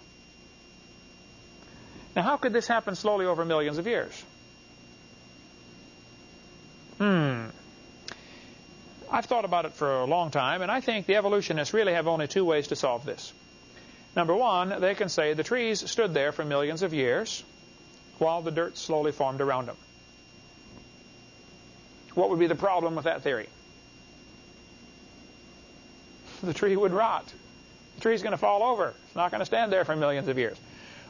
Now, how could this happen slowly over millions of years? Hmm. I've thought about it for a long time, and I think the evolutionists really have only two ways to solve this. Number one, they can say the trees stood there for millions of years while the dirt slowly formed around them. What would be the problem with that theory? The tree would rot. The tree's going to fall over. It's not going to stand there for millions of years.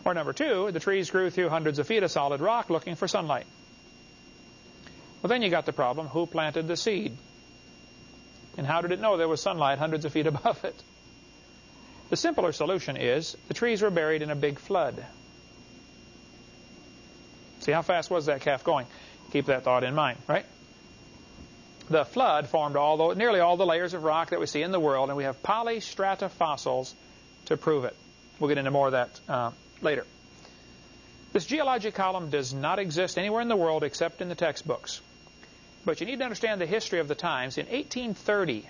Or number two, the trees grew through hundreds of feet of solid rock looking for sunlight. Well, then you got the problem, who planted the seed? And how did it know there was sunlight hundreds of feet above it? The simpler solution is the trees were buried in a big flood. See, how fast was that calf going? Keep that thought in mind, right? The flood formed all the, nearly all the layers of rock that we see in the world, and we have polystrata fossils to prove it. We'll get into more of that uh, later. This geologic column does not exist anywhere in the world except in the textbooks. But you need to understand the history of the times. In 1830,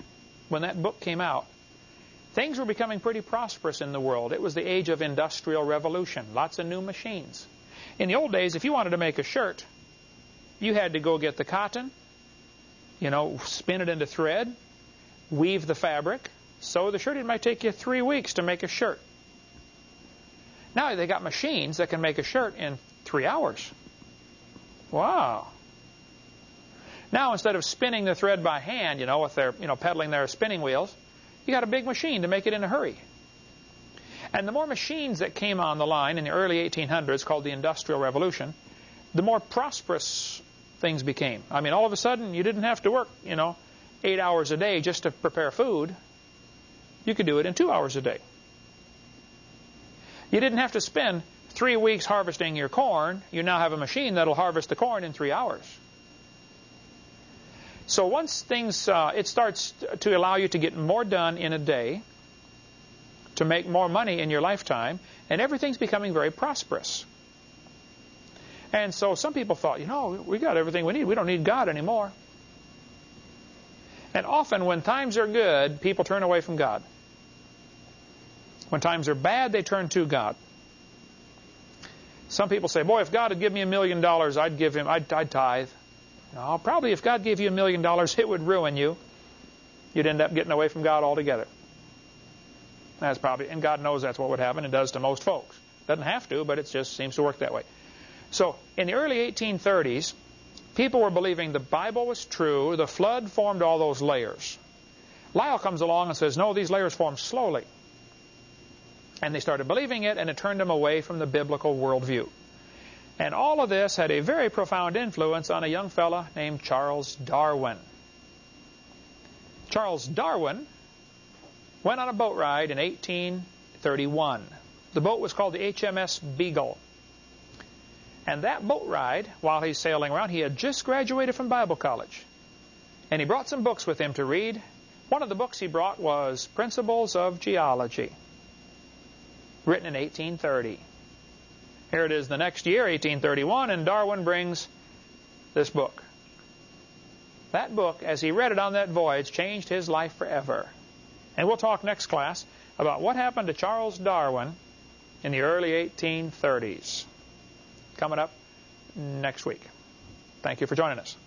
when that book came out, things were becoming pretty prosperous in the world. It was the age of industrial revolution, lots of new machines. In the old days, if you wanted to make a shirt, you had to go get the cotton, you know, spin it into thread, weave the fabric, sew the shirt. It might take you three weeks to make a shirt. Now they got machines that can make a shirt in three hours. Wow. Now instead of spinning the thread by hand, you know, with their, you know, pedaling their spinning wheels, you got a big machine to make it in a hurry. And the more machines that came on the line in the early 1800s, called the Industrial Revolution, the more prosperous things became. I mean, all of a sudden, you didn't have to work, you know, eight hours a day just to prepare food. You could do it in two hours a day. You didn't have to spend three weeks harvesting your corn. You now have a machine that'll harvest the corn in three hours. So once things, uh, it starts to allow you to get more done in a day, to make more money in your lifetime, and everything's becoming very prosperous. And so some people thought, you know, we got everything we need. We don't need God anymore. And often when times are good, people turn away from God. When times are bad, they turn to God. Some people say, boy, if God had given me a million dollars, I'd give him, I'd, I'd tithe. No, probably if God gave you a million dollars, it would ruin you. You'd end up getting away from God altogether. That's probably, and God knows that's what would happen. It does to most folks. Doesn't have to, but it just seems to work that way. So, in the early 1830s, people were believing the Bible was true. The flood formed all those layers. Lyell comes along and says, no, these layers formed slowly. And they started believing it, and it turned them away from the biblical worldview. And all of this had a very profound influence on a young fellow named Charles Darwin. Charles Darwin went on a boat ride in 1831. The boat was called the HMS Beagle. And that boat ride, while he's sailing around, he had just graduated from Bible college. And he brought some books with him to read. One of the books he brought was Principles of Geology written in 1830. Here it is the next year, 1831, and Darwin brings this book. That book, as he read it on that voyage, changed his life forever. And we'll talk next class about what happened to Charles Darwin in the early 1830s. Coming up next week. Thank you for joining us.